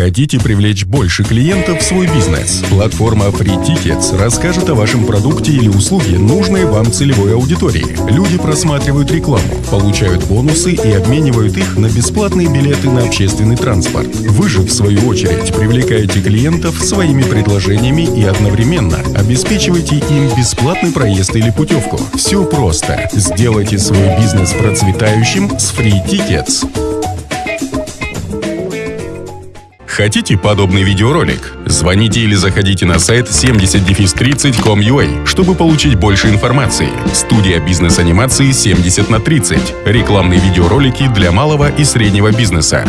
Хотите привлечь больше клиентов в свой бизнес? Платформа Free Tickets расскажет о вашем продукте или услуге, нужной вам целевой аудитории. Люди просматривают рекламу, получают бонусы и обменивают их на бесплатные билеты на общественный транспорт. Вы же, в свою очередь, привлекаете клиентов своими предложениями и одновременно обеспечиваете им бесплатный проезд или путевку. Все просто. Сделайте свой бизнес процветающим с Free Tickets. Хотите подобный видеоролик? Звоните или заходите на сайт 70-30.com.ua, чтобы получить больше информации. Студия бизнес-анимации 70 на 30. Рекламные видеоролики для малого и среднего бизнеса.